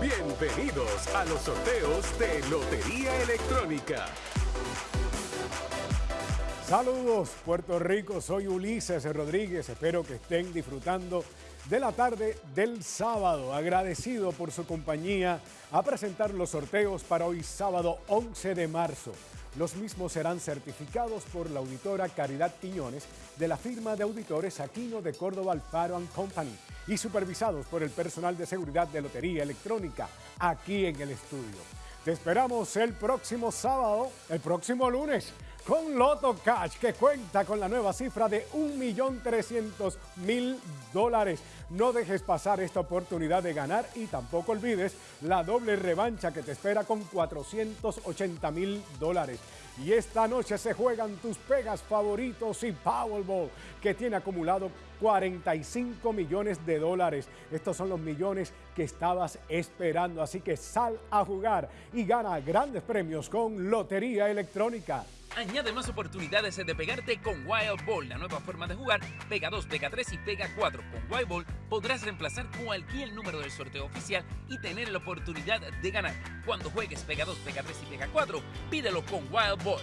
Bienvenidos a los sorteos de Lotería Electrónica. Saludos Puerto Rico, soy Ulises Rodríguez, espero que estén disfrutando de la tarde del sábado. Agradecido por su compañía a presentar los sorteos para hoy sábado 11 de marzo. Los mismos serán certificados por la auditora Caridad Quiñones de la firma de auditores Aquino de Córdoba Alfaro Company y supervisados por el personal de seguridad de Lotería Electrónica aquí en el estudio. Te esperamos el próximo sábado, el próximo lunes, con Loto Cash, que cuenta con la nueva cifra de 1.300.000 dólares. No dejes pasar esta oportunidad de ganar y tampoco olvides la doble revancha que te espera con 480 mil dólares. Y esta noche se juegan tus pegas favoritos y Powerball, que tiene acumulado 45 millones de dólares. Estos son los millones que estabas esperando, así que sal a jugar y gana grandes premios con Lotería Electrónica. Añade más oportunidades de pegarte con Wild Ball, la nueva forma de jugar. Pega 2, pega 3 y pega 4. Con Wild Ball podrás reemplazar cualquier número del sorteo oficial y tener la oportunidad de ganar. Cuando juegues pega 2, pega 3 y pega 4, pídelo con Wild Ball.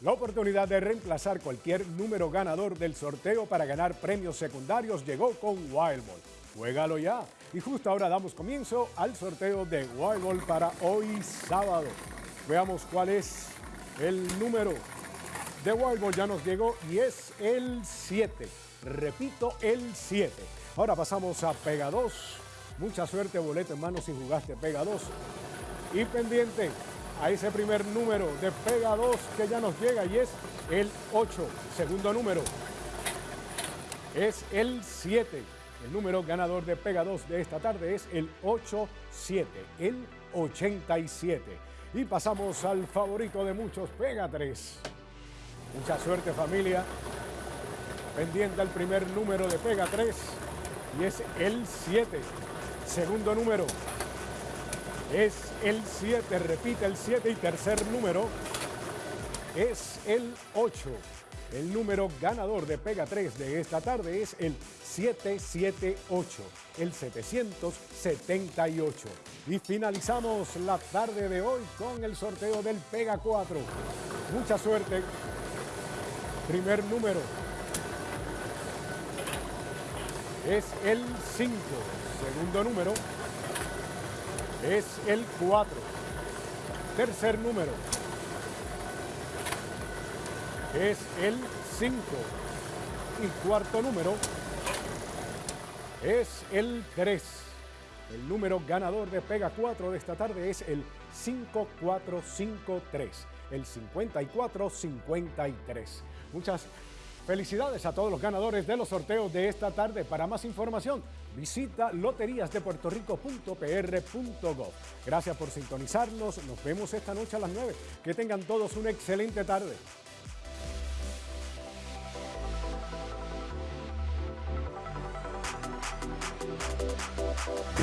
La oportunidad de reemplazar cualquier número ganador del sorteo para ganar premios secundarios llegó con Wild Ball. Juégalo ya. Y justo ahora damos comienzo al sorteo de Wild Ball para hoy sábado. Veamos cuál es el número de Wild ya nos llegó y es el 7. Repito, el 7. Ahora pasamos a Pega 2. Mucha suerte, boleto en mano si jugaste Pega 2. Y pendiente a ese primer número de Pega 2 que ya nos llega y es el 8. Segundo número es el 7. El número ganador de Pega 2 de esta tarde es el 87, el 87. Y pasamos al favorito de muchos, Pega 3. Mucha suerte familia. Pendiente al primer número de Pega 3 y es el 7. Segundo número es el 7, repite el 7 y tercer número es el 8. El número ganador de Pega 3 de esta tarde es el 778, el 778. Y finalizamos la tarde de hoy con el sorteo del Pega 4. Mucha suerte. Primer número es el 5. Segundo número es el 4. Tercer número es el 5. Y cuarto número es el 3. El número ganador de Pega 4 de esta tarde es el 5453, el 5453. Muchas felicidades a todos los ganadores de los sorteos de esta tarde. Para más información, visita loteriasdepuertorico.pr.gov. Gracias por sintonizarnos. Nos vemos esta noche a las 9. Que tengan todos una excelente tarde.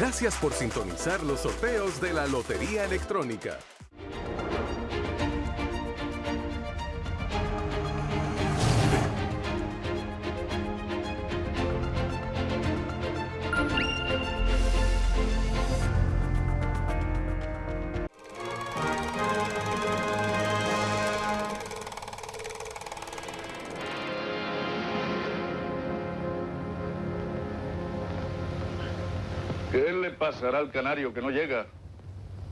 Gracias por sintonizar los sorteos de la Lotería Electrónica. Pasará al canario que no llega?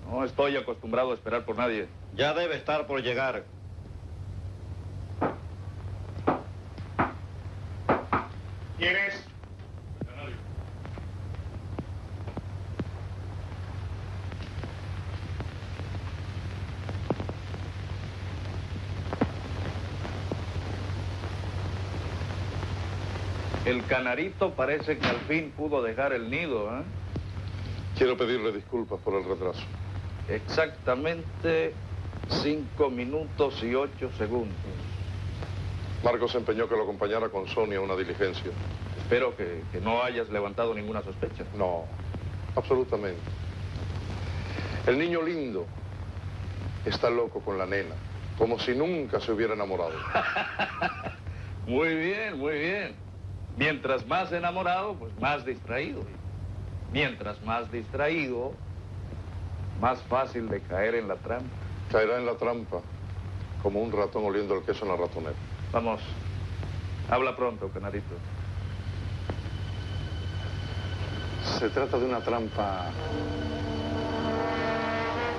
No estoy acostumbrado a esperar por nadie. Ya debe estar por llegar. ¿Quién es? El canarito parece que al fin pudo dejar el nido, ¿eh? Quiero pedirle disculpas por el retraso. Exactamente cinco minutos y ocho segundos. Marcos se empeñó que lo acompañara con Sonia a una diligencia. Espero que, que no hayas levantado ninguna sospecha. No, absolutamente. El niño lindo está loco con la nena, como si nunca se hubiera enamorado. muy bien, muy bien. Mientras más enamorado, pues más distraído. Mientras más distraído, más fácil de caer en la trampa. Caerá en la trampa como un ratón oliendo el queso en la ratonera. Vamos, habla pronto, Canarito. Se trata de una trampa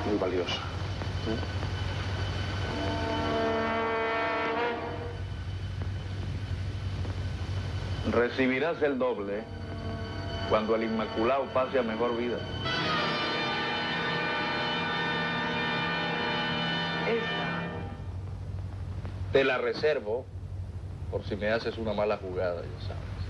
muy valiosa. Recibirás el doble cuando el Inmaculado pase a mejor vida. Esta te la reservo por si me haces una mala jugada, ya sabes.